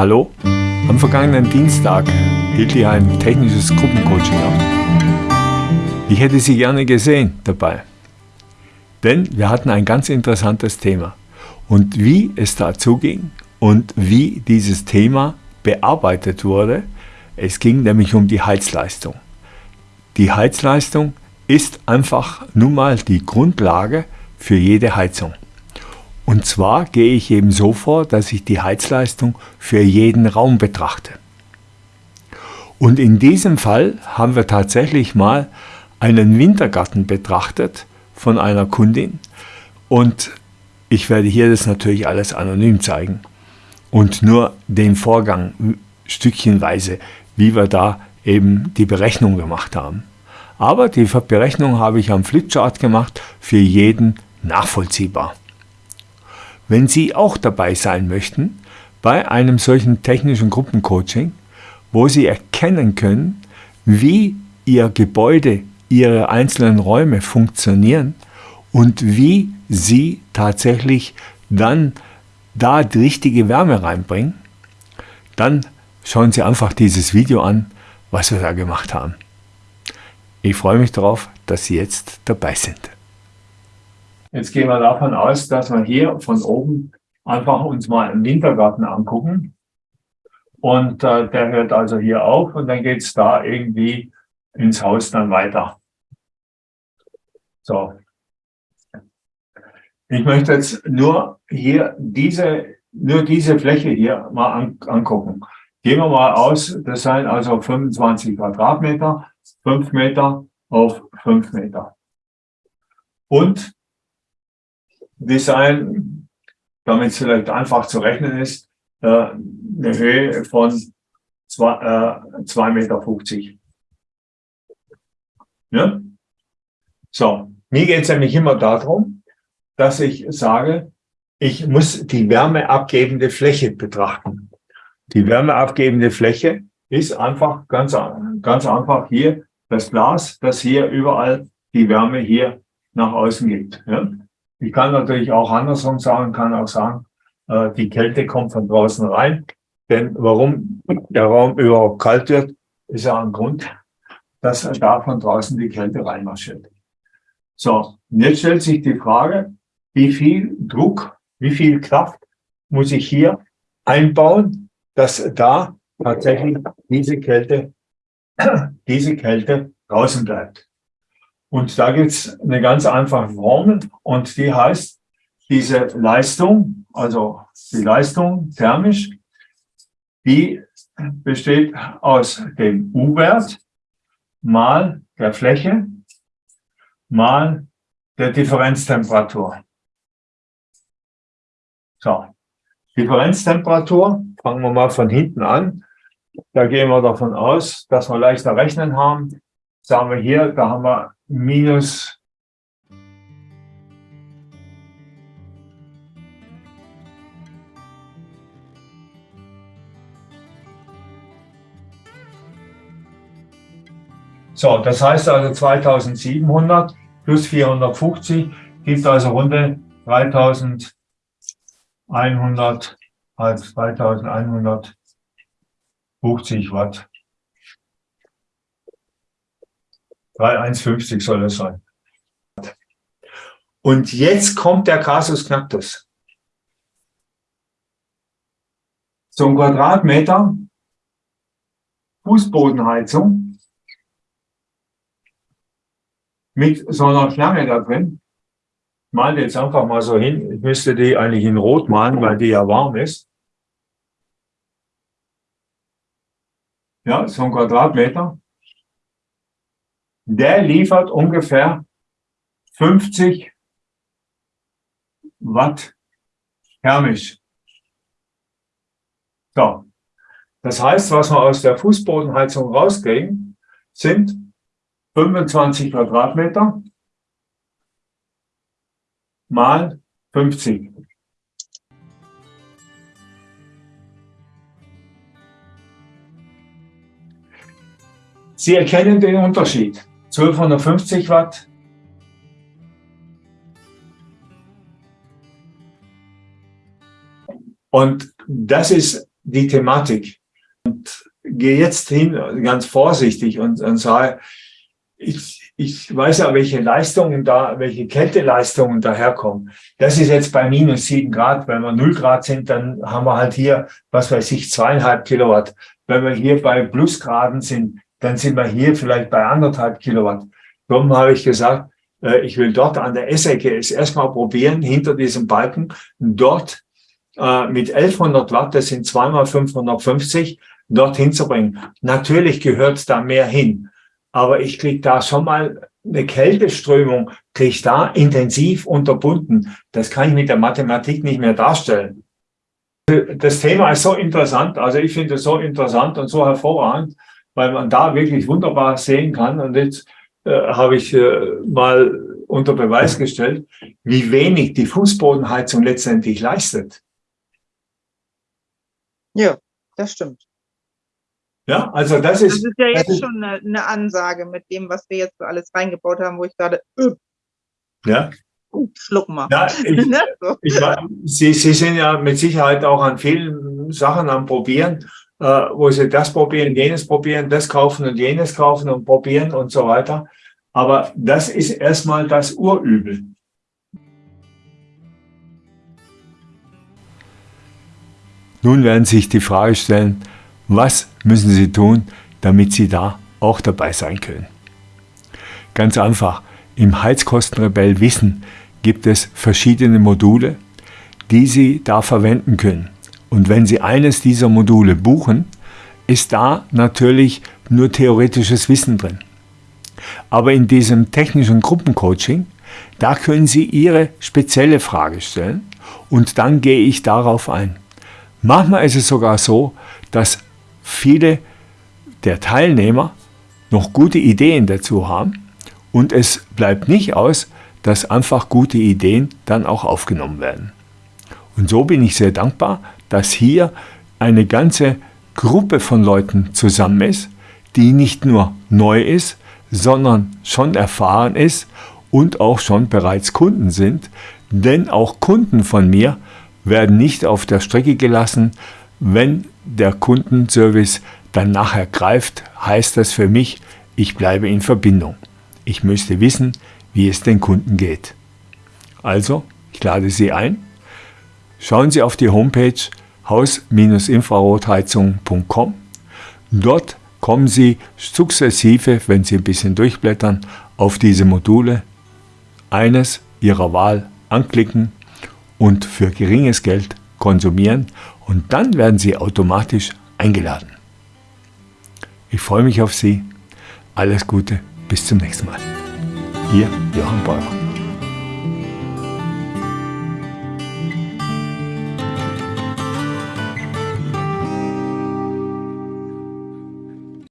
Hallo? Am vergangenen Dienstag hielt ich ein technisches Gruppencoaching ab. Ich hätte Sie gerne gesehen dabei. Denn wir hatten ein ganz interessantes Thema. Und wie es dazu ging und wie dieses Thema bearbeitet wurde, es ging nämlich um die Heizleistung. Die Heizleistung ist einfach nun mal die Grundlage für jede Heizung. Und zwar gehe ich eben so vor, dass ich die Heizleistung für jeden Raum betrachte. Und in diesem Fall haben wir tatsächlich mal einen Wintergarten betrachtet von einer Kundin und ich werde hier das natürlich alles anonym zeigen und nur den Vorgang stückchenweise, wie wir da eben die Berechnung gemacht haben. Aber die Berechnung habe ich am Flipchart gemacht, für jeden nachvollziehbar. Wenn Sie auch dabei sein möchten bei einem solchen technischen Gruppencoaching, wo Sie erkennen können, wie Ihr Gebäude, Ihre einzelnen Räume funktionieren und wie Sie tatsächlich dann da die richtige Wärme reinbringen, dann schauen Sie einfach dieses Video an, was wir da gemacht haben. Ich freue mich darauf, dass Sie jetzt dabei sind. Jetzt gehen wir davon aus, dass wir hier von oben einfach uns mal einen Wintergarten angucken. Und äh, der hört also hier auf und dann geht es da irgendwie ins Haus dann weiter. So. Ich möchte jetzt nur hier diese, nur diese Fläche hier mal an, angucken. Gehen wir mal aus, das seien also 25 Quadratmeter, 5 Meter auf 5 Meter. Und Design, damit es vielleicht einfach zu rechnen ist, äh, eine Höhe von 2,50 äh, Meter. Ja? So, mir geht es nämlich immer darum, dass ich sage, ich muss die wärmeabgebende Fläche betrachten. Die wärmeabgebende Fläche ist einfach ganz, ganz einfach hier das Glas, das hier überall die Wärme hier nach außen gibt. Ja? Ich kann natürlich auch andersrum sagen, kann auch sagen, äh, die Kälte kommt von draußen rein. Denn warum der Raum überhaupt kalt wird, ist ja ein Grund, dass da von draußen die Kälte reinmarschiert. So, und jetzt stellt sich die Frage, wie viel Druck, wie viel Kraft muss ich hier einbauen, dass da tatsächlich diese Kälte, diese Kälte draußen bleibt. Und da gibt es eine ganz einfache Formel und die heißt, diese Leistung, also die Leistung thermisch, die besteht aus dem U-Wert mal der Fläche mal der Differenztemperatur. So, Differenztemperatur, fangen wir mal von hinten an. Da gehen wir davon aus, dass wir leichter rechnen haben. Sagen wir hier, da haben wir minus So, das heißt also 2700 plus 450 gibt also runde 3100 als 3150 Watt. 3,150 soll es sein. Und jetzt kommt der Kasus Knacktus. Zum Quadratmeter Fußbodenheizung mit so einer Schlange da drin. Male jetzt einfach mal so hin. Ich müsste die eigentlich in Rot malen, weil die ja warm ist. Ja, so ein Quadratmeter der liefert ungefähr 50 Watt thermisch. So. Das heißt, was wir aus der Fußbodenheizung rauskriegen, sind 25 Quadratmeter mal 50. Sie erkennen den Unterschied. 1250 Watt. Und das ist die Thematik und gehe jetzt hin, ganz vorsichtig und, und sage, ich, ich weiß ja, welche Leistungen da, welche Kälteleistungen daherkommen. Das ist jetzt bei minus sieben Grad. Wenn wir null Grad sind, dann haben wir halt hier, was weiß ich, zweieinhalb Kilowatt. Wenn wir hier bei Plusgraden sind, dann sind wir hier vielleicht bei anderthalb Kilowatt. Darum habe ich gesagt, äh, ich will dort an der Essecke es erstmal probieren, hinter diesem Balken, dort äh, mit 1100 Watt, das sind zweimal 550, dorthin zu bringen. Natürlich gehört da mehr hin, aber ich kriege da schon mal eine Kälteströmung, kriege ich da intensiv unterbunden. Das kann ich mit der Mathematik nicht mehr darstellen. Das Thema ist so interessant, also ich finde es so interessant und so hervorragend, weil man da wirklich wunderbar sehen kann. Und jetzt äh, habe ich äh, mal unter Beweis gestellt, wie wenig die Fußbodenheizung letztendlich leistet. Ja, das stimmt. Ja, also das ist. Das ist ja jetzt ist, schon eine, eine, Ansage mit dem, was wir jetzt so alles reingebaut haben, wo ich gerade. Öh, ja. Schluck mal. Ja, ich, ne, ich, Sie, Sie sind ja mit Sicherheit auch an vielen Sachen am Probieren, wo Sie das probieren, jenes probieren, das kaufen und jenes kaufen und probieren und so weiter. Aber das ist erstmal das Urübel. Nun werden Sie sich die Frage stellen, was müssen Sie tun, damit Sie da auch dabei sein können? Ganz einfach, im Heizkostenrebell Wissen gibt es verschiedene Module, die Sie da verwenden können. Und wenn Sie eines dieser Module buchen, ist da natürlich nur theoretisches Wissen drin. Aber in diesem technischen Gruppencoaching, da können Sie Ihre spezielle Frage stellen und dann gehe ich darauf ein. Manchmal ist es sogar so, dass viele der Teilnehmer noch gute Ideen dazu haben und es bleibt nicht aus, dass einfach gute Ideen dann auch aufgenommen werden. Und so bin ich sehr dankbar, dass hier eine ganze Gruppe von Leuten zusammen ist, die nicht nur neu ist, sondern schon erfahren ist und auch schon bereits Kunden sind, denn auch Kunden von mir werden nicht auf der Strecke gelassen. Wenn der Kundenservice dann nachher greift, heißt das für mich, ich bleibe in Verbindung. Ich müsste wissen, wie es den Kunden geht. Also, ich lade Sie ein. Schauen Sie auf die Homepage haus-infrarotheizung.com. Dort kommen Sie sukzessive, wenn Sie ein bisschen durchblättern, auf diese Module. Eines Ihrer Wahl anklicken und für geringes Geld konsumieren und dann werden Sie automatisch eingeladen. Ich freue mich auf Sie. Alles Gute, bis zum nächsten Mal. Ihr Johann Beurer.